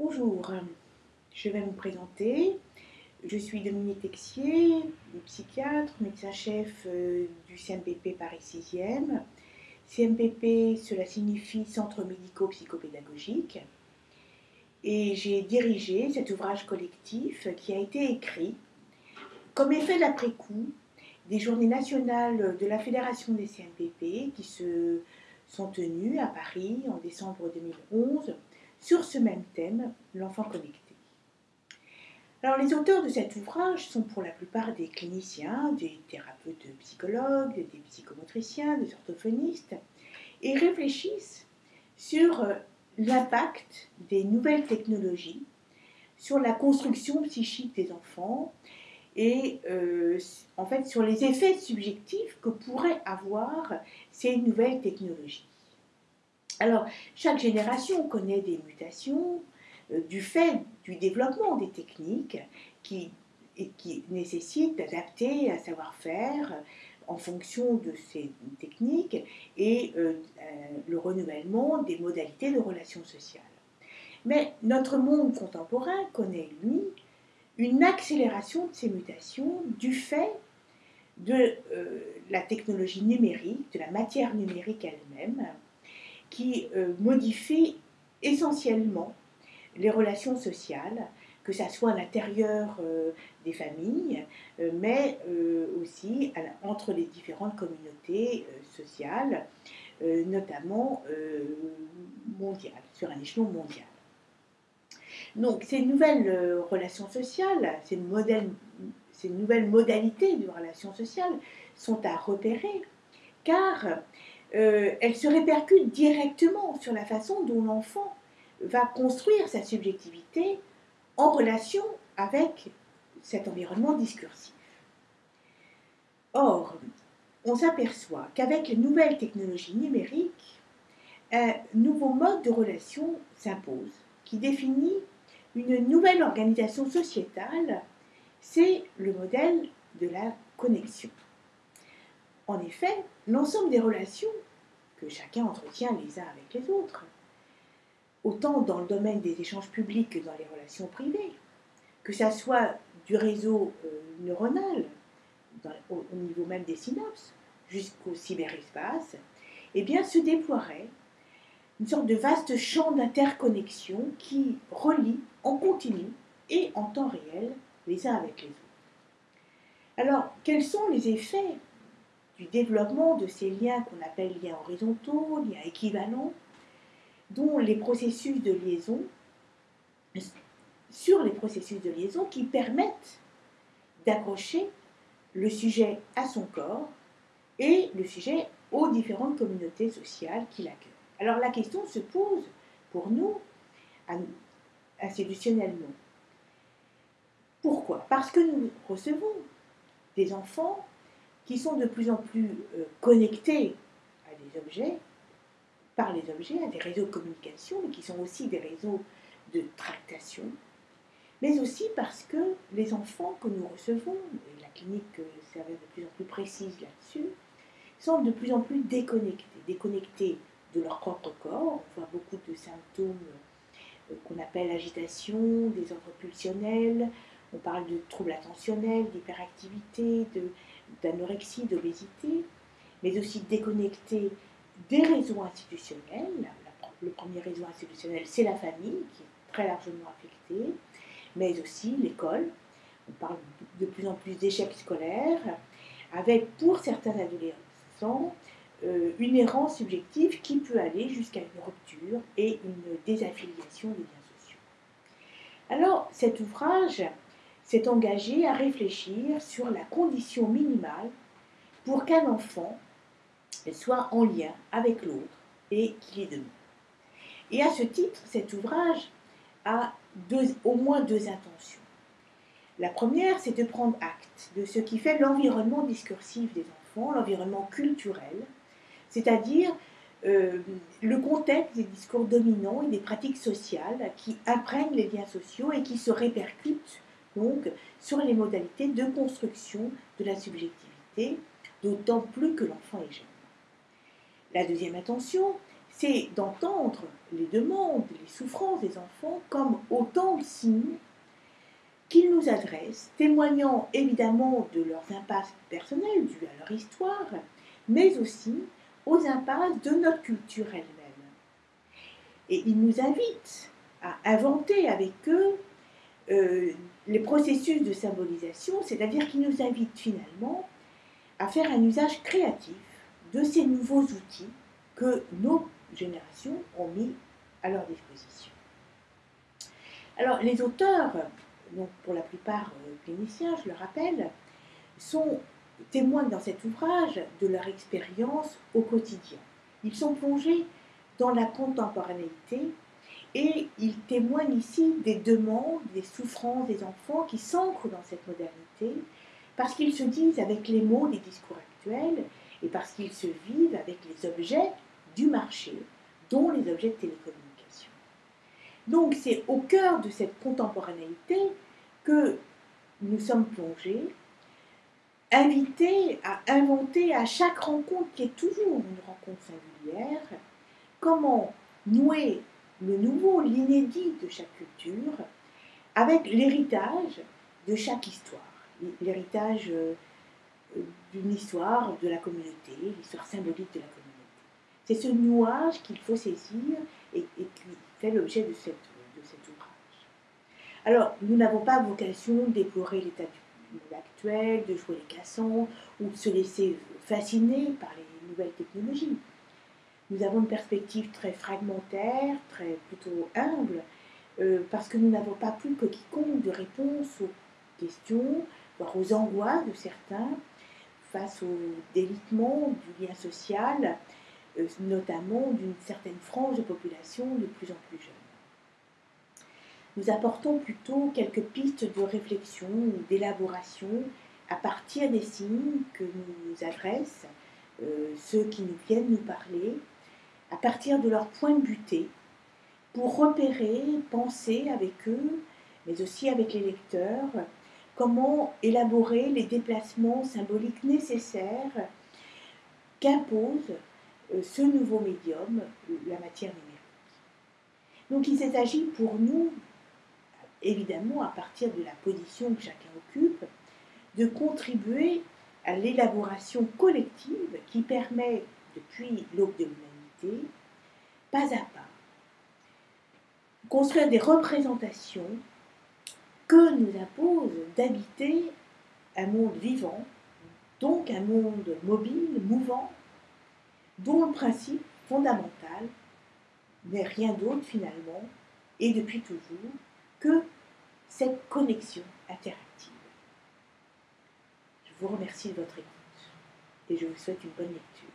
Bonjour, je vais me présenter. Je suis Dominique Texier, psychiatre, médecin-chef euh, du CMPP Paris 6e. CMPP, cela signifie Centre médico-psychopédagogique. Et j'ai dirigé cet ouvrage collectif qui a été écrit comme effet d'après-coup des journées nationales de la Fédération des CMPP qui se sont tenues à Paris en décembre 2011 sur ce même thème, l'enfant connecté. Alors les auteurs de cet ouvrage sont pour la plupart des cliniciens, des thérapeutes psychologues, des psychomotriciens, des orthophonistes, et réfléchissent sur euh, l'impact des nouvelles technologies sur la construction psychique des enfants et euh, en fait sur les effets subjectifs que pourraient avoir ces nouvelles technologies. Alors, chaque génération connaît des mutations euh, du fait du développement des techniques qui, nécessitent d'adapter un savoir-faire en fonction de ces techniques et euh, euh, le renouvellement des modalités de relations sociales. Mais notre monde contemporain connaît, lui, une accélération de ces mutations du fait de la technologie numérique, de la matière numérique elle-même, qui euh, modifie essentiellement les relations sociales, que ce soit à l'intérieur euh, des familles, euh, mais aussi entre les différentes communautés sociales, notamment mondiales, sur un échelon mondial. Donc ces nouvelles relations sociales, ces nouvelles modalités de relations sociales sont à repérer, car euh, elle se répercute directement sur la façon dont l'enfant va construire sa subjectivité en relation avec cet environnement discursif. Or, on s'aperçoit qu'avec les nouvelles technologies numériques, un nouveau mode de relation s'impose qui définit une nouvelle organisation sociétale, c'est le modèle de la connexion. En effet, l'ensemble des relations que chacun entretient les uns avec les autres, autant dans le domaine des échanges publics que dans les relations privées, que ça soit du réseau euh, neuronal, au, niveau même des synapses, jusqu'au cyberespace, eh bien se déploierait une sorte de vaste champ d'interconnexion qui relie en continu et en temps réel les uns avec les autres. Alors, quels sont les effets du développement de ces liens qu'on appelle liens horizontaux, liens équivalents, dont les processus de liaison, sur les processus de liaison qui permettent d'accrocher le sujet à son corps et le sujet aux différentes communautés sociales qui l'accueillent. Alors la question se pose pour nous institutionnellement. Pourquoi? Parce que nous recevons des enfants qui sont de plus en plus euh, connectés à des objets, par les objets, à des réseaux de communication, mais qui sont aussi des réseaux de tractation, mais aussi parce que les enfants que nous recevons, et la clinique s'avère de plus en plus précise là-dessus, sont de plus en plus déconnectés, déconnectés de leur propre corps. On voit beaucoup de symptômes euh, qu'on appelle agitation, des ordres pulsionnels, on parle de troubles attentionnels, d'hyperactivité, d'anorexie, d'obésité, mais aussi déconnecté des réseaux institutionnels. Le premier réseau institutionnel, c'est la famille, qui est très largement affectée, mais aussi l'école. On parle de plus en plus d'échecs scolaires, avec pour certains adolescents euh, une errance subjective qui peut aller jusqu'à une rupture et une désaffiliation des liens sociaux. Alors, cet ouvrage s'est engagé à réfléchir sur la condition minimale pour qu'un enfant soit en lien avec l'autre et qu'il est demain. Et à ce titre, cet ouvrage a au moins deux intentions. La première, c'est de prendre acte de ce qui fait l'environnement discursif des enfants, l'environnement culturel, c'est-à-dire euh, le contexte des discours dominants et des pratiques sociales qui imprègnent les liens sociaux et qui se répercutent donc sur les modalités de construction de la subjectivité, d'autant plus que l'enfant est jeune. La deuxième intention, c'est d'entendre les demandes, les souffrances des enfants comme autant de signes qu'ils nous adressent, témoignant évidemment de leurs impasses personnelles dues à leur histoire, mais aussi aux impasses de notre culture elle-même. Et ils nous invitent à inventer avec eux euh, les processus de symbolisation, c'est-à-dire qu'ils nous invitent finalement à faire un usage créatif de ces nouveaux outils que nos générations ont mis à leur disposition. Alors les auteurs, pour la plupart euh, cliniciens, je le rappelle, sont témoins dans cet ouvrage de leur expérience au quotidien. Ils sont plongés dans la contemporanéité et ils témoignent ici des demandes, des souffrances des enfants qui s'ancrent dans cette modernité parce qu'ils se disent avec les mots des discours actuels et parce qu'ils se vivent avec les objets du marché, dont les objets de télécommunication. Donc c'est au cœur de cette contemporanéité que nous sommes plongés, invités à inventer à chaque rencontre qui est toujours une rencontre singulière, comment nouer le nouveau, l'inédit de chaque culture avec l'héritage de chaque histoire, l'héritage euh, d'une histoire de la communauté, l'histoire symbolique de la communauté. C'est ce nouage qu'il faut saisir et, qui fait l'objet de, cet ouvrage. Alors, nous n'avons pas vocation déplorer l'état du monde actuel, de jouer les cassants ou de se laisser fasciner par les nouvelles technologies. Nous avons une perspective très fragmentaire, très plutôt humble, euh, parce que nous n'avons pas plus que quiconque de réponse aux questions, voire aux angoisses de certains face au délitement du lien social euh, notamment d'une certaine frange de population de plus en plus jeune. Nous apportons plutôt quelques pistes de réflexion ou d'élaboration à partir des signes que nous adressent euh, ceux qui nous viennent nous parler, à partir de leur point de butée, pour repérer, penser avec eux, mais aussi avec les lecteurs, comment élaborer les déplacements symboliques nécessaires qu'impose euh, ce nouveau médium, la matière numérique. Donc il s'agit pour nous, évidemment à partir de la position que chacun occupe, de contribuer à l'élaboration collective qui permet, depuis l'aube de l'humanité, pas à pas, construire des représentations que nous impose d'habiter un monde vivant, donc un monde mobile, mouvant, dont le principe fondamental n'est rien d'autre finalement, et depuis toujours, que cette connexion interactive. Je vous remercie de votre écoute et je vous souhaite une bonne lecture.